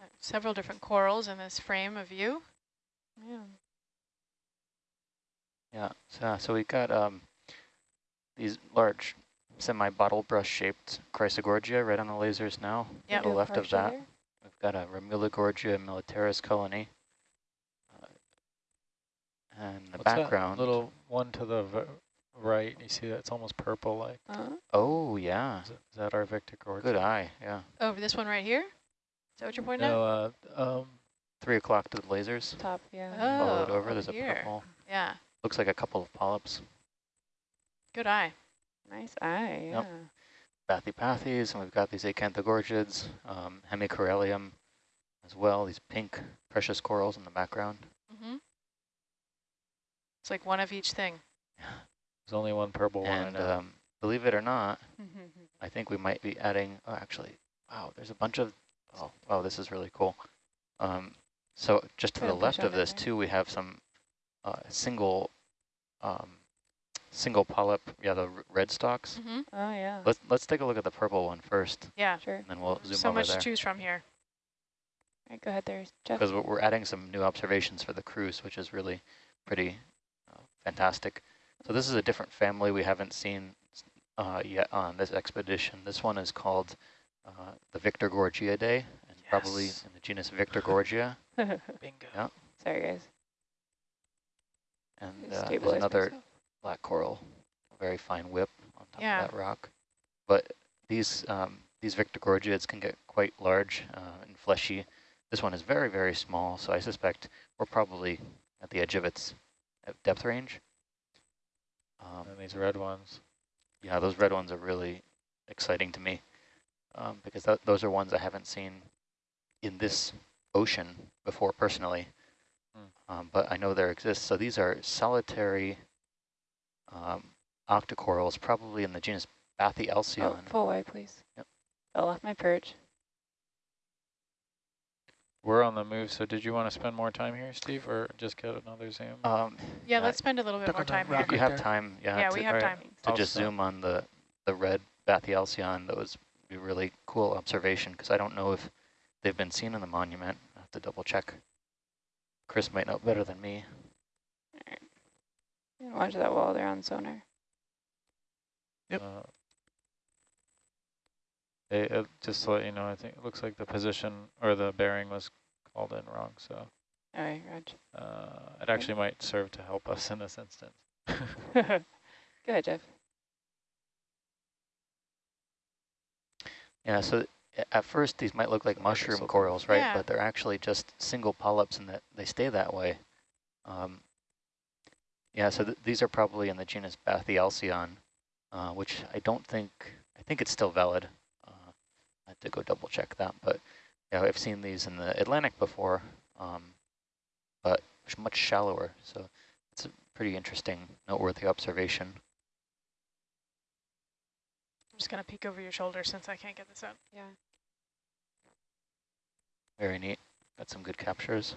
Uh, several different corals in this frame of view. Yeah. Yeah, so, so we've got um, these large semi-bottle brush shaped Chrysogorgia right on the lasers now. Yep. To the left of that, there. we've got a Remulogorgia militaris colony. Uh, and the What's background, That little one to the right, you see that it's almost purple like. Uh, oh yeah, Is, it, is that our Victor Gorge? good eye, yeah. Oh, this one right here? Is that what you're pointing at? No, uh, um, Three o'clock to the lasers, top, yeah. Oh, follow it over, there's a here. purple, Yeah, looks like a couple of polyps. good eye. Nice eye, yeah. Yep. Bathypathes, and we've got these acanthogorgids, um, hemicorallium as well, these pink precious corals in the background. Mm-hmm. It's like one of each thing. there's only one purple one. And um, believe it or not, [LAUGHS] I think we might be adding, oh, actually, wow, there's a bunch of, oh, wow, this is really cool. Um, so just to the left of of this too, we have some uh, single, um, single polyp, yeah, the red stalks. Mm-hmm. Oh, yeah. Let's let's take a look at the purple one first, Yeah, Sure. and then we'll zoom so over much there. to choose from here. All right, go ahead there, Jeff. Because we're we're adding some new observations for the cruise, which is really pretty uh, fantastic. So this is a different family we haven't seen uh, yet on this expedition. This one is called uh, the Victorgorgiidae, and probably in the genus Victorgorgia. [LAUGHS] Bingo. yeah. Sorry, guys. And uh, there's another myself. black coral, a very fine whip on top Yeah. of that rock. But these um, these Victorgorgiids can get quite large uh, and fleshy. This one is very, very small, so I suspect we're probably at the edge of its uh, depth range. Um, and these red ones. yeah, those red ones are really exciting to me um, because th those are ones I haven't seen in this ocean before personally, Hmm. um, but I know there exists. So these are solitary um, octocorals, probably in the genus Oh, full wide, please. Yep. Fell off my perch. We're on the move, so did you want to spend more time here, Steve, or just get another zoom? Um, Yeah, Uh, let's spend a little bit more time if you have time, yeah, Yeah, to, we have Alright. time. to I'll just zoom on the, the red Bathyalcyon, that was a really cool observation because I don't know if they've been seen in the monument. I have to double check. Chris might know better than me. Yeah, Watch that wall there on sonar. Yep. Uh, they, uh, just to let you know, I think it looks like the position or the bearing was called in wrong, so All right, Raj. uh, it actually might serve to help us in this instance. [LAUGHS] go ahead, Jeff. Yeah, so at first these might look like Like mushroom silver. corals, right? Yeah. But they're actually just single polyps and that they stay that way. Um, yeah, so th these are probably in the genus Bathyalcyon, uh, which I don't think, I think it's still valid. Uh, I have to go double check that, but yeah, I've seen these in the Atlantic before, um, but much shallower. So it's a pretty interesting, noteworthy observation. I'm just going to peek over your shoulder since I can't get this up. Yeah. Very neat. Got some good captures.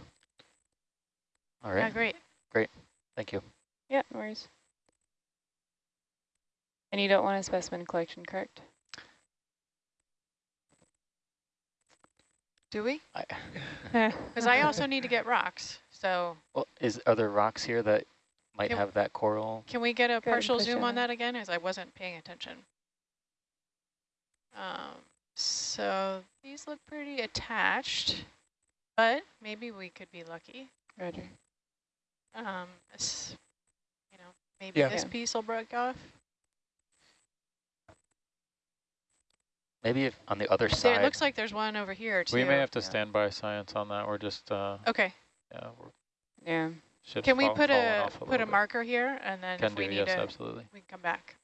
All right. Yeah, right, great. thank you. Yeah, no worries. And you don't want a specimen collection, correct? Do we? I, [LAUGHS] [LAUGHS] Because I also need to get rocks. So well, is are there rocks here that might Can- have that coral? can we get a Go partial zoom it on that again? As I wasn't paying attention. Um, so these look pretty attached, but maybe we could be lucky. Roger. Um, this, you know, maybe Yeah. this Yeah. piece will break off. Maybe if on the other There, side. it looks like there's one over here too. We may have to Yeah. stand by science on that. We're just, uh, Okay. yeah, we're, Yeah. Can we fall- put falling a put a bit. marker here, and then Can if we do, need yes, to, absolutely. we can come back.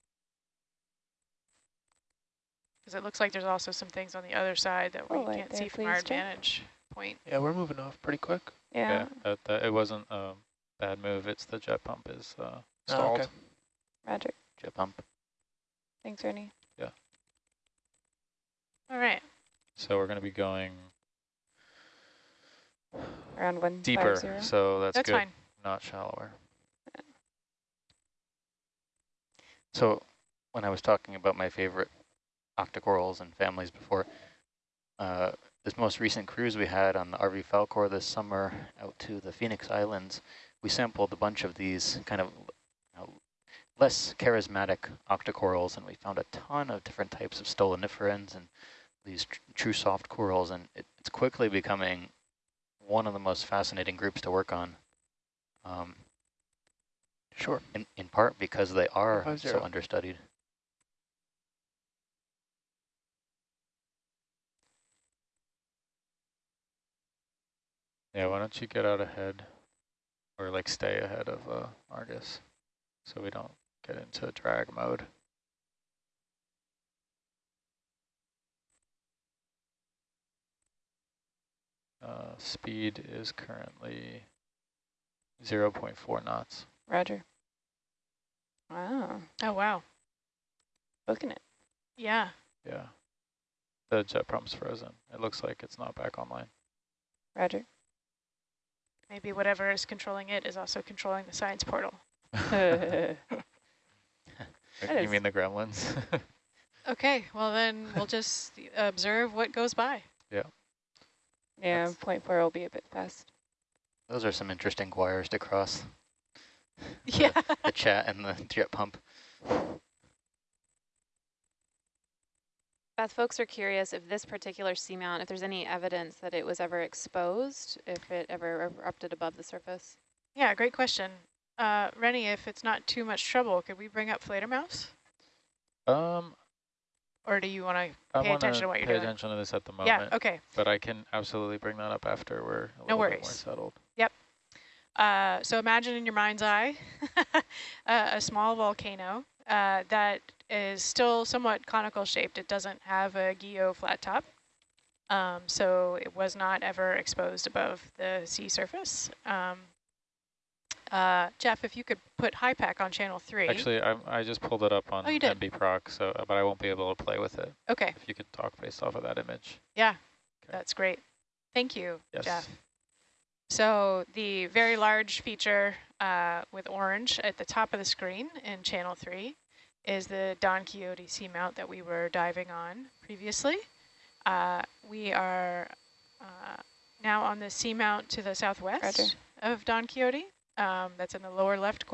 Because it looks like there's also some things on the other side that we Oh, right can't there, see from our please, Jeff. advantage point. Yeah, we're moving off pretty quick. Yeah. Yeah, that, that, it wasn't a bad move. It's the jet pump is uh, Oh, stalled. okay. Roger. jet pump. Thanks, Ernie. Yeah. All right. So we're going to be going Around one deeper. five zero. So that's, That's good, fine. not shallower. So when I was talking about my favorite octocorals and families before, uh, this most recent cruise we had on the RV Falkor this summer out to the Phoenix Islands, we sampled a bunch of these kind of you know, less charismatic octocorals, and we found a ton of different types of stoloniferans and these tr true soft corals, and it, it's quickly becoming one of the most fascinating groups to work on. Um, Sure. in, in part because they are so understudied. Yeah, why don't you get out ahead or like stay ahead of uh, Argus so we don't get into drag mode. Uh, speed is currently 0 0.4 knots. Roger. Wow. Oh wow. Booking it. Yeah. Yeah. The jet pump's frozen. It looks like it's not back online. Roger. Maybe whatever is controlling it is also controlling the science portal. [LAUGHS] [LAUGHS] you mean the gremlins? [LAUGHS] Okay. Well then we'll just observe what goes by. Yeah. Yeah, That's- point four will be a bit fast. Those are some interesting wires to cross Yeah. the chat and the jet pump. Beth, folks are curious if this particular seamount, if there's any evidence that it was ever exposed, if it ever erupted above the surface. Yeah. Great question. Uh, Rennie, if it's not too much trouble, could we bring up Fledermaus? um, Or do you want to pay attention to what you're doing? pay doing? attention to this at the moment. Yeah. Okay. But I can absolutely bring that up after we're a No little bit more worries. settled. Uh, so imagine in your mind's eye [LAUGHS] uh, a small volcano uh, that is still somewhat conical shaped. It doesn't have a guyot flat top. Um, so it was not ever exposed above the sea surface. Um, uh, Jeff, if you could put HYPACK on channel three. Actually, I, I just pulled it up on Oh? NB Proc, so but I won't be able to play with it. okay, If you could talk based off of that image. yeah, Okay. that's great. Thank you, Yes. Jeff. So the very large feature uh, with orange at the top of the screen in channel three is the Don Quixote seamount that we were diving on previously. Uh, we are uh, now on the seamount to the southwest Roger. of Don Quixote. Um, that's in the lower left corner.